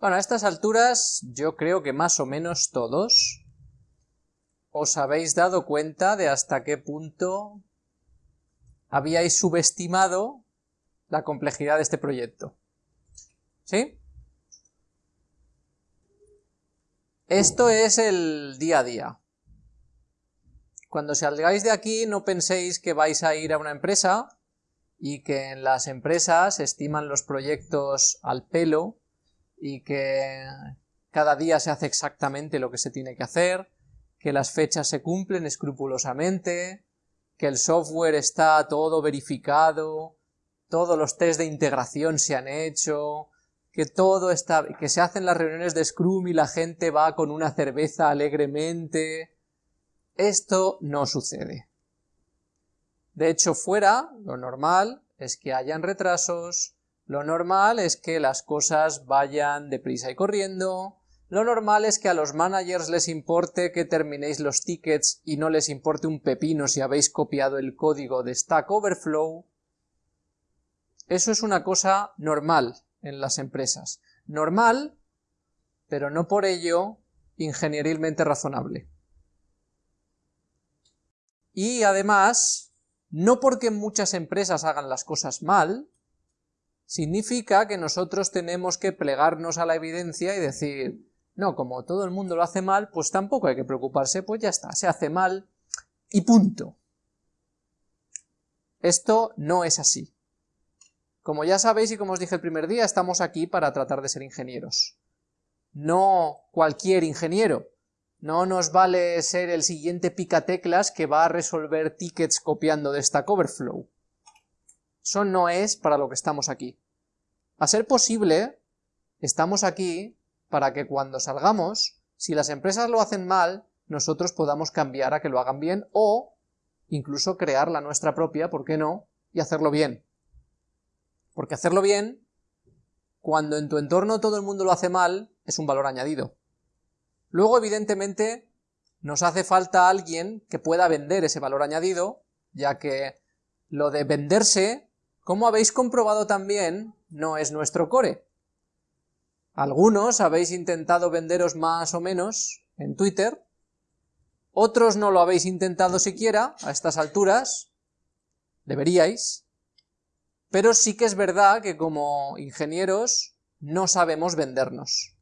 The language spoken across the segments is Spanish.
Bueno, a estas alturas yo creo que más o menos todos os habéis dado cuenta de hasta qué punto habíais subestimado la complejidad de este proyecto. ¿Sí? Esto es el día a día. Cuando salgáis de aquí no penséis que vais a ir a una empresa y que en las empresas estiman los proyectos al pelo y que cada día se hace exactamente lo que se tiene que hacer, que las fechas se cumplen escrupulosamente, que el software está todo verificado, todos los test de integración se han hecho, que todo está, que se hacen las reuniones de Scrum y la gente va con una cerveza alegremente. Esto no sucede. De hecho, fuera, lo normal es que hayan retrasos, lo normal es que las cosas vayan deprisa y corriendo, lo normal es que a los managers les importe que terminéis los tickets y no les importe un pepino si habéis copiado el código de Stack Overflow. Eso es una cosa normal en las empresas. Normal, pero no por ello ingenierilmente razonable. Y además, no porque muchas empresas hagan las cosas mal, significa que nosotros tenemos que plegarnos a la evidencia y decir, no, como todo el mundo lo hace mal, pues tampoco hay que preocuparse, pues ya está, se hace mal y punto. Esto no es así. Como ya sabéis y como os dije el primer día, estamos aquí para tratar de ser ingenieros. No cualquier ingeniero. No nos vale ser el siguiente picateclas que va a resolver tickets copiando de Stack Overflow. Eso no es para lo que estamos aquí. A ser posible, estamos aquí para que cuando salgamos, si las empresas lo hacen mal, nosotros podamos cambiar a que lo hagan bien o incluso crear la nuestra propia, ¿por qué no? Y hacerlo bien. Porque hacerlo bien, cuando en tu entorno todo el mundo lo hace mal, es un valor añadido. Luego, evidentemente, nos hace falta alguien que pueda vender ese valor añadido, ya que lo de venderse, como habéis comprobado también, no es nuestro core. Algunos habéis intentado venderos más o menos en Twitter, otros no lo habéis intentado siquiera a estas alturas, deberíais, pero sí que es verdad que como ingenieros no sabemos vendernos.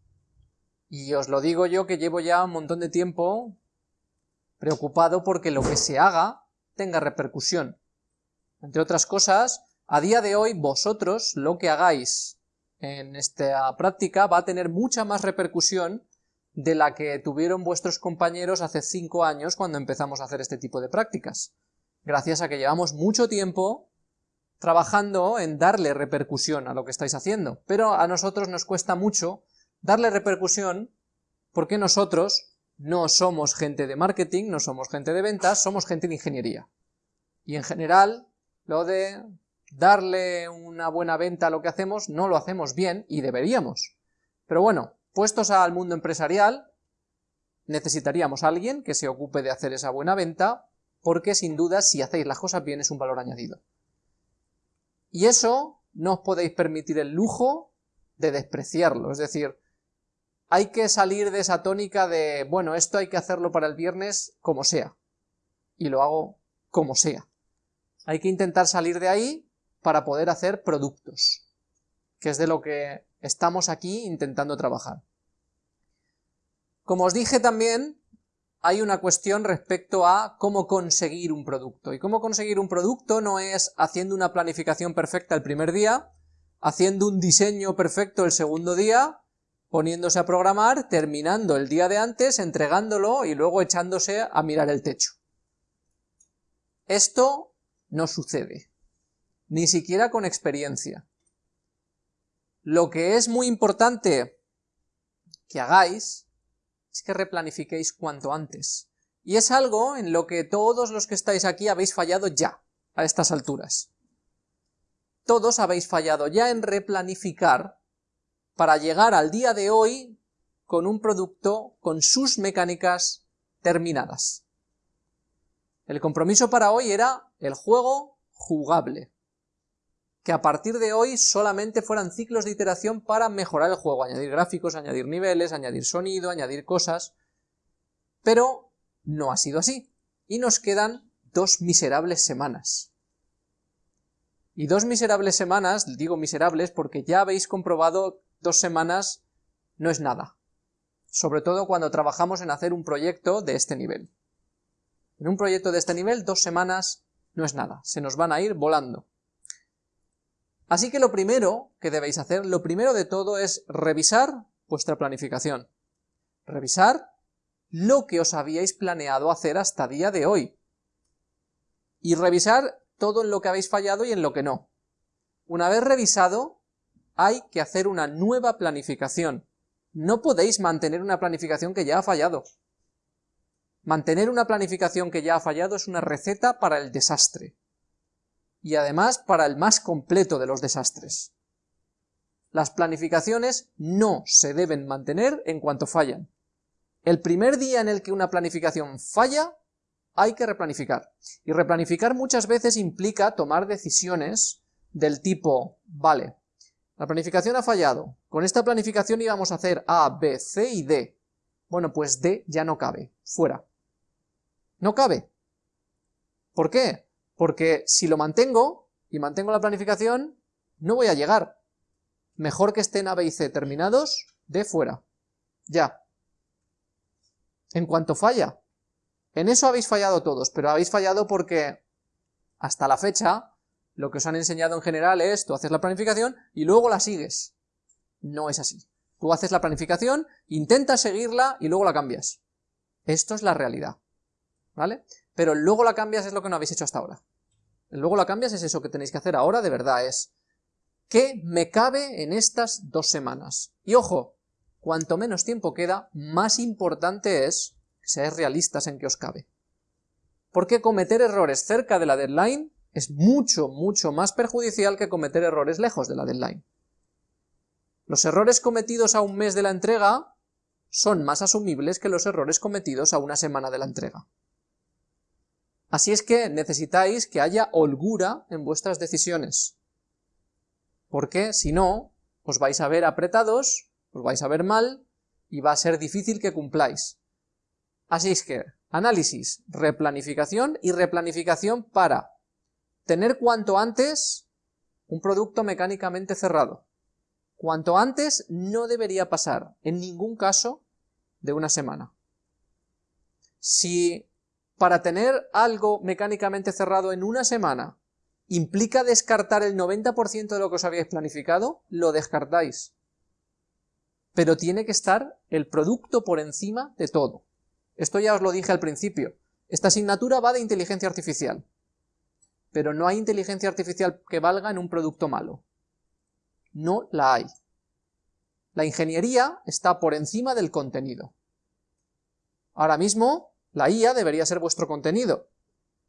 Y os lo digo yo que llevo ya un montón de tiempo preocupado porque lo que se haga tenga repercusión. Entre otras cosas, a día de hoy vosotros lo que hagáis en esta práctica va a tener mucha más repercusión de la que tuvieron vuestros compañeros hace cinco años cuando empezamos a hacer este tipo de prácticas, gracias a que llevamos mucho tiempo trabajando en darle repercusión a lo que estáis haciendo, pero a nosotros nos cuesta mucho darle repercusión porque nosotros no somos gente de marketing, no somos gente de ventas, somos gente de ingeniería. Y en general, lo de darle una buena venta a lo que hacemos, no lo hacemos bien y deberíamos. Pero bueno, puestos al mundo empresarial, necesitaríamos a alguien que se ocupe de hacer esa buena venta, porque sin duda si hacéis las cosas bien es un valor añadido. Y eso no os podéis permitir el lujo de despreciarlo, es decir, hay que salir de esa tónica de, bueno, esto hay que hacerlo para el viernes como sea, y lo hago como sea. Hay que intentar salir de ahí para poder hacer productos, que es de lo que estamos aquí intentando trabajar. Como os dije también, hay una cuestión respecto a cómo conseguir un producto. Y cómo conseguir un producto no es haciendo una planificación perfecta el primer día, haciendo un diseño perfecto el segundo día, poniéndose a programar, terminando el día de antes, entregándolo y luego echándose a mirar el techo. Esto no sucede ni siquiera con experiencia. Lo que es muy importante que hagáis es que replanifiquéis cuanto antes. Y es algo en lo que todos los que estáis aquí habéis fallado ya, a estas alturas. Todos habéis fallado ya en replanificar para llegar al día de hoy con un producto con sus mecánicas terminadas. El compromiso para hoy era el juego jugable que a partir de hoy solamente fueran ciclos de iteración para mejorar el juego, añadir gráficos, añadir niveles, añadir sonido, añadir cosas, pero no ha sido así, y nos quedan dos miserables semanas. Y dos miserables semanas, digo miserables porque ya habéis comprobado dos semanas no es nada, sobre todo cuando trabajamos en hacer un proyecto de este nivel. En un proyecto de este nivel, dos semanas no es nada, se nos van a ir volando. Así que lo primero que debéis hacer, lo primero de todo es revisar vuestra planificación. Revisar lo que os habíais planeado hacer hasta día de hoy. Y revisar todo en lo que habéis fallado y en lo que no. Una vez revisado, hay que hacer una nueva planificación. No podéis mantener una planificación que ya ha fallado. Mantener una planificación que ya ha fallado es una receta para el desastre y además para el más completo de los desastres. Las planificaciones no se deben mantener en cuanto fallan. El primer día en el que una planificación falla, hay que replanificar. Y replanificar muchas veces implica tomar decisiones del tipo, vale, la planificación ha fallado, con esta planificación íbamos a hacer A, B, C y D. Bueno, pues D ya no cabe, fuera. No cabe. ¿Por qué? Porque si lo mantengo, y mantengo la planificación, no voy a llegar. Mejor que estén A, B y C terminados, de fuera. Ya. En cuanto falla. En eso habéis fallado todos, pero habéis fallado porque hasta la fecha lo que os han enseñado en general es tú haces la planificación y luego la sigues. No es así. Tú haces la planificación, intentas seguirla y luego la cambias. Esto es la realidad. ¿Vale? Pero luego la cambias es lo que no habéis hecho hasta ahora. luego la cambias es eso que tenéis que hacer ahora de verdad, es ¿qué me cabe en estas dos semanas? Y ojo, cuanto menos tiempo queda, más importante es que seáis realistas en que os cabe. Porque cometer errores cerca de la deadline es mucho, mucho más perjudicial que cometer errores lejos de la deadline. Los errores cometidos a un mes de la entrega son más asumibles que los errores cometidos a una semana de la entrega. Así es que necesitáis que haya holgura en vuestras decisiones, porque si no, os vais a ver apretados, os vais a ver mal, y va a ser difícil que cumpláis. Así es que, análisis, replanificación y replanificación para tener cuanto antes un producto mecánicamente cerrado. Cuanto antes no debería pasar, en ningún caso, de una semana. Si para tener algo mecánicamente cerrado en una semana implica descartar el 90% de lo que os habíais planificado, lo descartáis. Pero tiene que estar el producto por encima de todo. Esto ya os lo dije al principio. Esta asignatura va de inteligencia artificial. Pero no hay inteligencia artificial que valga en un producto malo. No la hay. La ingeniería está por encima del contenido. Ahora mismo la IA debería ser vuestro contenido,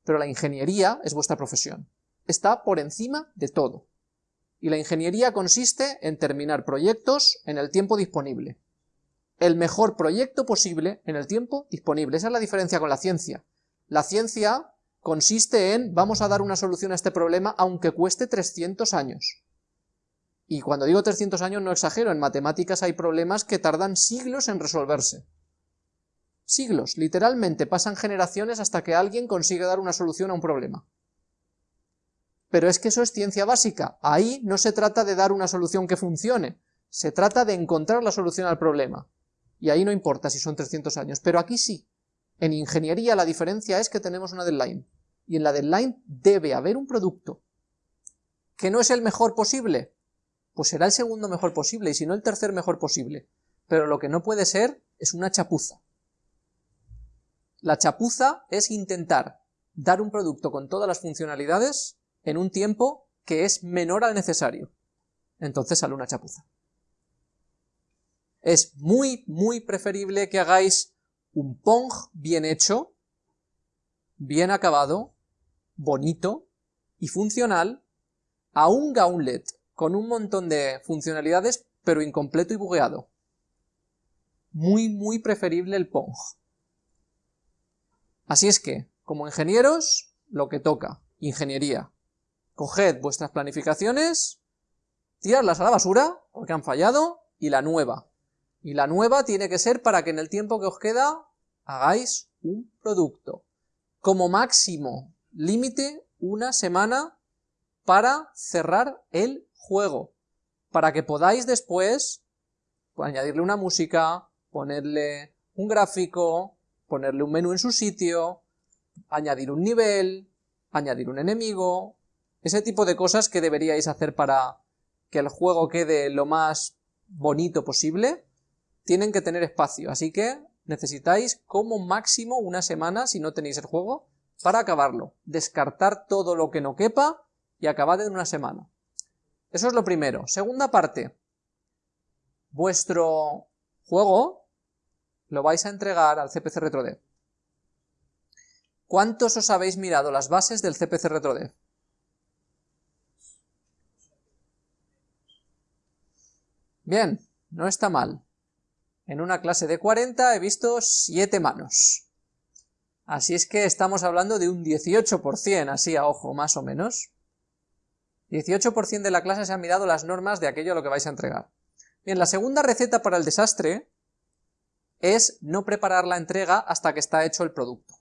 pero la ingeniería es vuestra profesión. Está por encima de todo. Y la ingeniería consiste en terminar proyectos en el tiempo disponible. El mejor proyecto posible en el tiempo disponible. Esa es la diferencia con la ciencia. La ciencia consiste en vamos a dar una solución a este problema aunque cueste 300 años. Y cuando digo 300 años no exagero, en matemáticas hay problemas que tardan siglos en resolverse. Siglos, literalmente pasan generaciones hasta que alguien consigue dar una solución a un problema. Pero es que eso es ciencia básica, ahí no se trata de dar una solución que funcione, se trata de encontrar la solución al problema. Y ahí no importa si son 300 años, pero aquí sí. En ingeniería la diferencia es que tenemos una deadline, y en la deadline debe haber un producto. ¿Que no es el mejor posible? Pues será el segundo mejor posible, y si no el tercer mejor posible. Pero lo que no puede ser es una chapuza. La chapuza es intentar dar un producto con todas las funcionalidades en un tiempo que es menor al necesario. Entonces sale una chapuza. Es muy, muy preferible que hagáis un Pong bien hecho, bien acabado, bonito y funcional, a un Gauntlet con un montón de funcionalidades, pero incompleto y bugueado. Muy, muy preferible el Pong. Así es que, como ingenieros, lo que toca, ingeniería. Coged vuestras planificaciones, tirarlas a la basura, porque han fallado, y la nueva. Y la nueva tiene que ser para que en el tiempo que os queda hagáis un producto. Como máximo límite, una semana para cerrar el juego, para que podáis después añadirle una música, ponerle un gráfico, ponerle un menú en su sitio, añadir un nivel, añadir un enemigo, ese tipo de cosas que deberíais hacer para que el juego quede lo más bonito posible, tienen que tener espacio, así que necesitáis como máximo una semana, si no tenéis el juego, para acabarlo. Descartar todo lo que no quepa y acabad en una semana. Eso es lo primero. Segunda parte. Vuestro juego lo vais a entregar al CPC RetroDev. ¿Cuántos os habéis mirado las bases del CPC RetroDev? Bien, no está mal. En una clase de 40 he visto 7 manos. Así es que estamos hablando de un 18%, así a ojo, más o menos. 18% de la clase se han mirado las normas de aquello a lo que vais a entregar. Bien, la segunda receta para el desastre es no preparar la entrega hasta que está hecho el producto.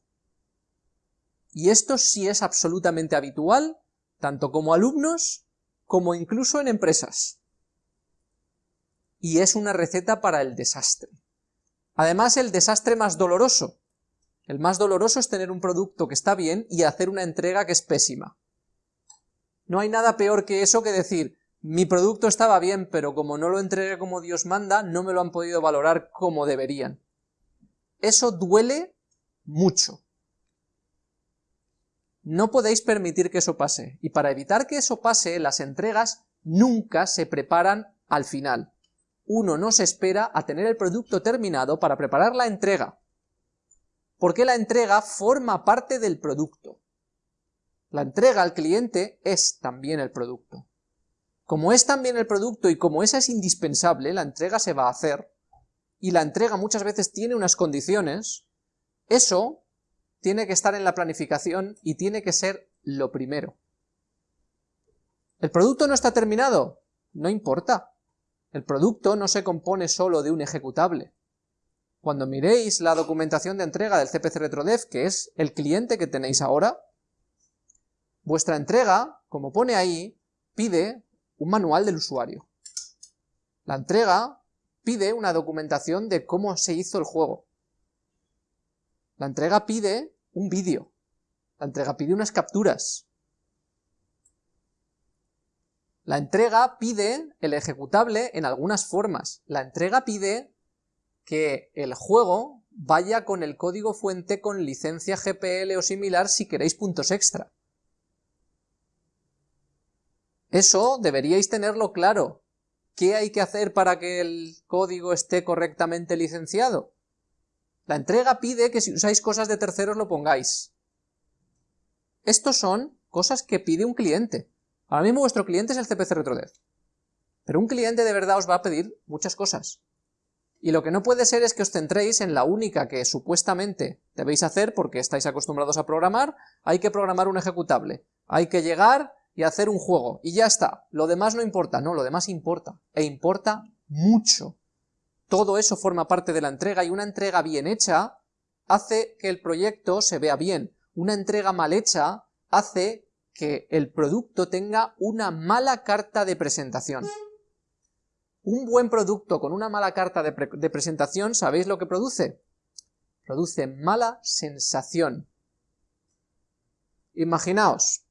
Y esto sí es absolutamente habitual, tanto como alumnos, como incluso en empresas y es una receta para el desastre. Además, el desastre más doloroso. El más doloroso es tener un producto que está bien y hacer una entrega que es pésima. No hay nada peor que eso que decir, mi producto estaba bien, pero como no lo entregué como Dios manda, no me lo han podido valorar como deberían. Eso duele mucho. No podéis permitir que eso pase, y para evitar que eso pase, las entregas nunca se preparan al final uno no se espera a tener el producto terminado para preparar la entrega, porque la entrega forma parte del producto. La entrega al cliente es también el producto. Como es también el producto y como esa es indispensable, la entrega se va a hacer, y la entrega muchas veces tiene unas condiciones, eso tiene que estar en la planificación y tiene que ser lo primero. ¿El producto no está terminado? No importa, el producto no se compone solo de un ejecutable. Cuando miréis la documentación de entrega del CPC RetroDev, que es el cliente que tenéis ahora, vuestra entrega, como pone ahí, pide un manual del usuario. La entrega pide una documentación de cómo se hizo el juego. La entrega pide un vídeo. La entrega pide unas capturas. La entrega pide el ejecutable en algunas formas. La entrega pide que el juego vaya con el código fuente con licencia GPL o similar si queréis puntos extra. Eso deberíais tenerlo claro. ¿Qué hay que hacer para que el código esté correctamente licenciado? La entrega pide que si usáis cosas de terceros lo pongáis. Estos son cosas que pide un cliente. Ahora mismo vuestro cliente es el CPC RetroDev, pero un cliente de verdad os va a pedir muchas cosas. Y lo que no puede ser es que os centréis en la única que supuestamente debéis hacer porque estáis acostumbrados a programar, hay que programar un ejecutable, hay que llegar y hacer un juego, y ya está, lo demás no importa, no, lo demás importa, e importa mucho. Todo eso forma parte de la entrega, y una entrega bien hecha hace que el proyecto se vea bien, una entrega mal hecha hace que el producto tenga una mala carta de presentación. Un buen producto con una mala carta de, de, presentación, ¿sabéis lo que produce? Produce mala sensación. Imaginaos,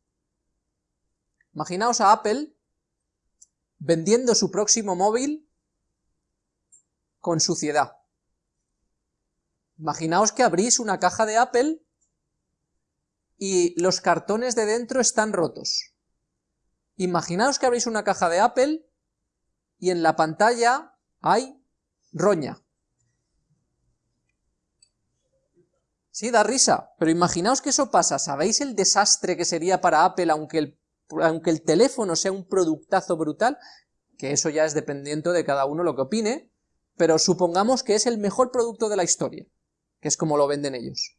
imaginaos a Apple vendiendo su próximo móvil con suciedad. Imaginaos que abrís una caja de Apple y los cartones de dentro están rotos. Imaginaos que abrís una caja de Apple y en la pantalla hay roña. Sí, da risa, pero imaginaos que eso pasa, ¿sabéis el desastre que sería para Apple aunque el, aunque el teléfono sea un productazo brutal? Que eso ya es dependiente de cada uno lo que opine, pero supongamos que es el mejor producto de la historia, que es como lo venden ellos.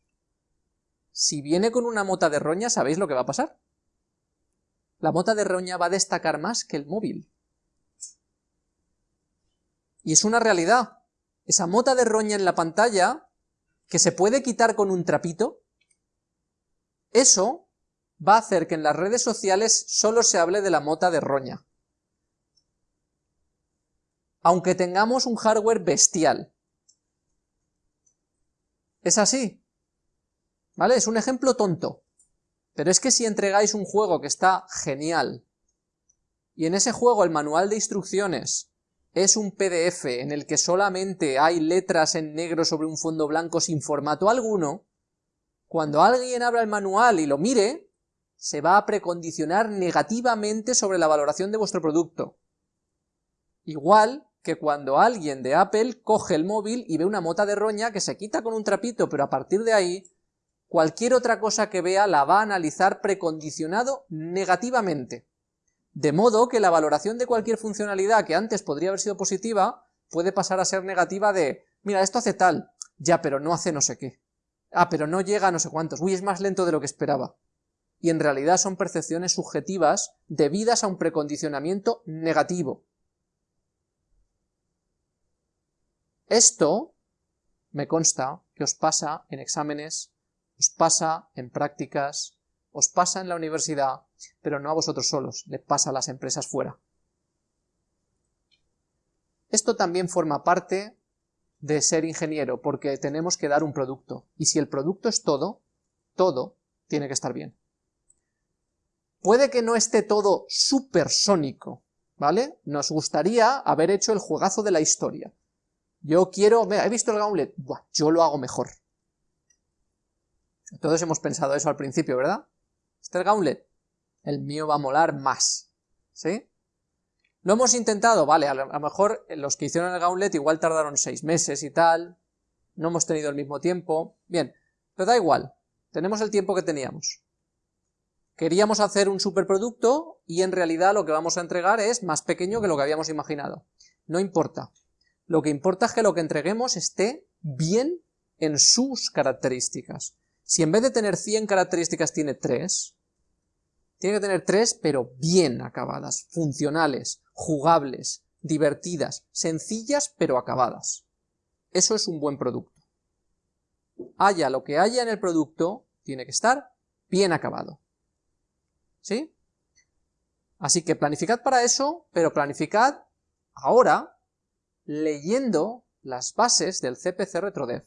Si viene con una mota de roña, ¿sabéis lo que va a pasar? La mota de roña va a destacar más que el móvil. Y es una realidad. Esa mota de roña en la pantalla, que se puede quitar con un trapito, eso va a hacer que en las redes sociales solo se hable de la mota de roña. Aunque tengamos un hardware bestial. Es así. ¿Vale? Es un ejemplo tonto. Pero es que si entregáis un juego que está genial, y en ese juego el manual de instrucciones es un PDF en el que solamente hay letras en negro sobre un fondo blanco sin formato alguno, cuando alguien abra el manual y lo mire, se va a precondicionar negativamente sobre la valoración de vuestro producto. Igual que cuando alguien de Apple coge el móvil y ve una mota de roña que se quita con un trapito, pero a partir de ahí cualquier otra cosa que vea la va a analizar precondicionado negativamente. De modo que la valoración de cualquier funcionalidad que antes podría haber sido positiva, puede pasar a ser negativa de, mira, esto hace tal, ya, pero no hace no sé qué. Ah, pero no llega a no sé cuántos, uy, es más lento de lo que esperaba. Y en realidad son percepciones subjetivas debidas a un precondicionamiento negativo. Esto me consta que os pasa en exámenes os pasa en prácticas, os pasa en la universidad, pero no a vosotros solos, le pasa a las empresas fuera. Esto también forma parte de ser ingeniero, porque tenemos que dar un producto, y si el producto es todo, todo tiene que estar bien. Puede que no esté todo supersónico, ¿vale? Nos gustaría haber hecho el juegazo de la historia. Yo quiero, he visto el gauntlet, Buah, yo lo hago mejor. Todos hemos pensado eso al principio, ¿verdad? Este el gauntlet, el mío va a molar más, ¿sí? Lo hemos intentado, vale, a lo, mejor los que hicieron el gauntlet igual tardaron seis meses y tal, no hemos tenido el mismo tiempo, bien, pero da igual, tenemos el tiempo que teníamos. Queríamos hacer un superproducto y en realidad lo que vamos a entregar es más pequeño que lo que habíamos imaginado. No importa. Lo que importa es que lo que entreguemos esté bien en sus características. Si en vez de tener 100 características tiene 3, tiene que tener 3 pero bien acabadas, funcionales, jugables, divertidas, sencillas pero acabadas. Eso es un buen producto. Haya lo que haya en el producto, tiene que estar bien acabado. ¿Sí? Así que planificad para eso, pero planificad ahora leyendo las bases del CPC RetroDev.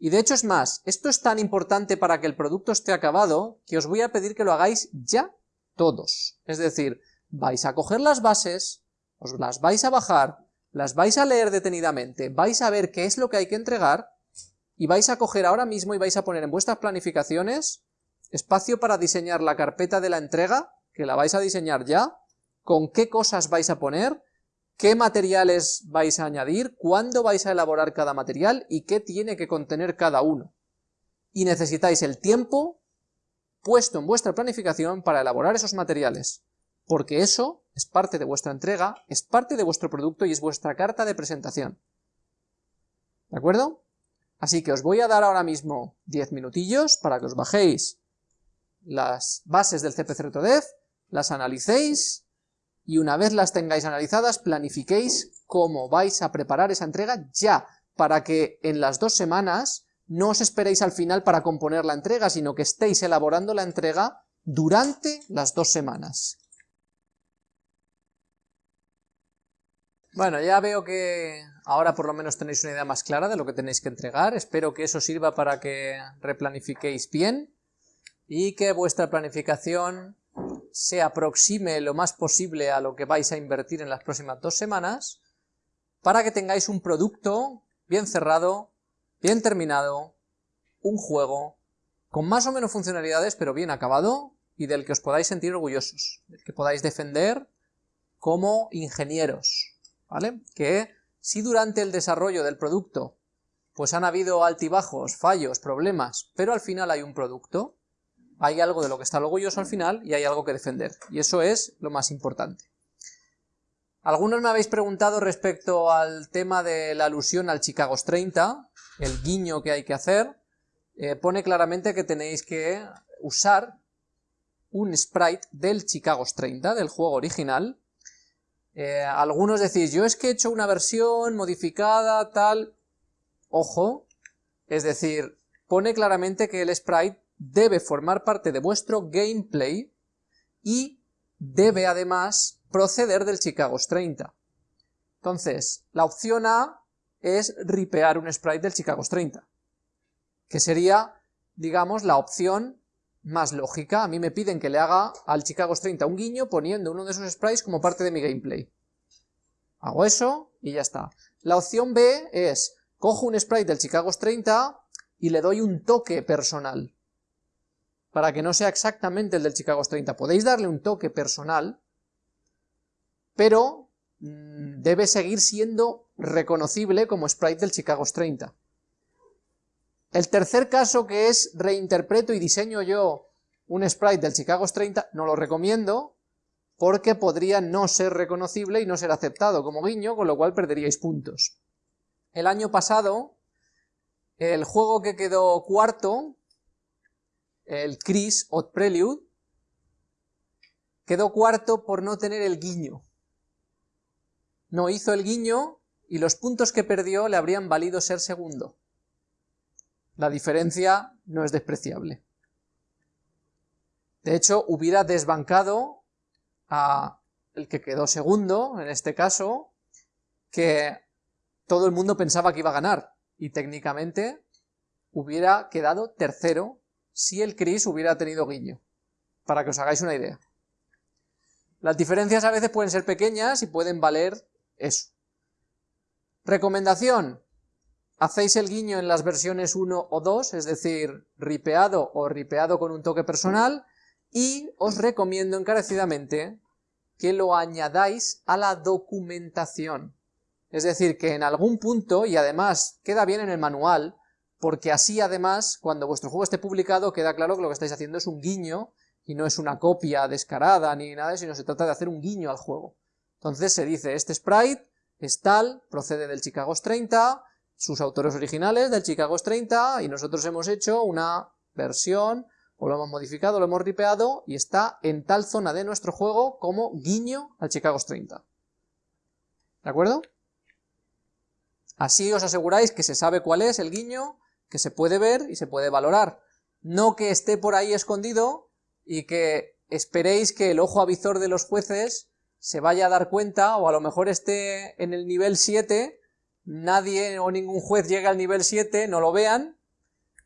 Y de hecho es más, esto es tan importante para que el producto esté acabado, que os voy a pedir que lo hagáis ya todos. Es decir, vais a coger las bases, os las vais a bajar, las vais a leer detenidamente, vais a ver qué es lo que hay que entregar, y vais a coger ahora mismo y vais a poner en vuestras planificaciones espacio para diseñar la carpeta de la entrega, que la vais a diseñar ya, con qué cosas vais a poner, qué materiales vais a añadir, cuándo vais a elaborar cada material y qué tiene que contener cada uno. Y necesitáis el tiempo puesto en vuestra planificación para elaborar esos materiales, porque eso es parte de vuestra entrega, es parte de vuestro producto y es vuestra carta de presentación. ¿De acuerdo? Así que os voy a dar ahora mismo 10 minutillos para que os bajéis las bases del CPC Dev, las analicéis y una vez las tengáis analizadas, planifiquéis cómo vais a preparar esa entrega ya, para que en las dos semanas no os esperéis al final para componer la entrega, sino que estéis elaborando la entrega durante las dos semanas. Bueno, ya veo que ahora por lo menos tenéis una idea más clara de lo que tenéis que entregar, espero que eso sirva para que replanifiquéis bien y que vuestra planificación se aproxime lo más posible a lo que vais a invertir en las próximas dos semanas, para que tengáis un producto bien cerrado, bien terminado, un juego con más o menos funcionalidades, pero bien acabado, y del que os podáis sentir orgullosos, del que podáis defender como ingenieros, ¿vale? Que si durante el desarrollo del producto pues han habido altibajos, fallos, problemas, pero al final hay un producto, hay algo de lo que está orgulloso al final y hay algo que defender, y eso es lo más importante. Algunos me habéis preguntado respecto al tema de la alusión al Chicago's 30, el guiño que hay que hacer, eh, pone claramente que tenéis que usar un sprite del Chicago's 30, del juego original. Eh, algunos decís, yo es que he hecho una versión modificada, tal... Ojo, es decir, pone claramente que el sprite debe formar parte de vuestro gameplay y debe además proceder del Chicago's 30. Entonces, la opción A es ripear un sprite del Chicago's 30, que sería, digamos, la opción más lógica. A mí me piden que le haga al Chicago's 30 un guiño poniendo uno de esos sprites como parte de mi gameplay. Hago eso y ya está. La opción B es, cojo un sprite del Chicago's 30 y le doy un toque personal. Para que no sea exactamente el del Chicago's 30. Podéis darle un toque personal, pero mm, debe seguir siendo reconocible como sprite del Chicago's 30. El tercer caso que es reinterpreto y diseño yo un sprite del Chicago's 30, no lo recomiendo, porque podría no ser reconocible y no ser aceptado como guiño, con lo cual perderíais puntos. El año pasado, el juego que quedó cuarto, el Chris Odd Prelude, quedó cuarto por no tener el guiño. No hizo el guiño y los puntos que perdió le habrían valido ser segundo. La diferencia no es despreciable. De hecho, hubiera desbancado a el que quedó segundo, en este caso, que todo el mundo pensaba que iba a ganar, y técnicamente hubiera quedado tercero si el Chris hubiera tenido guiño, para que os hagáis una idea. Las diferencias a veces pueden ser pequeñas y pueden valer eso. Recomendación, hacéis el guiño en las versiones 1 o 2, es decir, ripeado o ripeado con un toque personal, y os recomiendo encarecidamente que lo añadáis a la documentación. Es decir, que en algún punto, y además queda bien en el manual, porque así además, cuando vuestro juego esté publicado, queda claro que lo que estáis haciendo es un guiño, y no es una copia descarada ni nada, sino se trata de hacer un guiño al juego. Entonces se dice, este sprite es tal, procede del Chicago's 30, sus autores originales del Chicago's 30 y nosotros hemos hecho una versión o lo hemos modificado, lo hemos ripeado y está en tal zona de nuestro juego como guiño al Chicago's 30. ¿De acuerdo? Así os aseguráis que se sabe cuál es el guiño, que se puede ver y se puede valorar. No que esté por ahí escondido y que esperéis que el ojo avizor de los jueces se vaya a dar cuenta o a lo mejor esté en el nivel 7 nadie o ningún juez llegue al nivel 7, no lo vean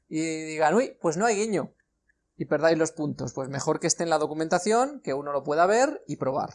y digan, uy, pues no hay guiño y perdáis los puntos. Pues mejor que esté en la documentación, que uno lo pueda ver y probar.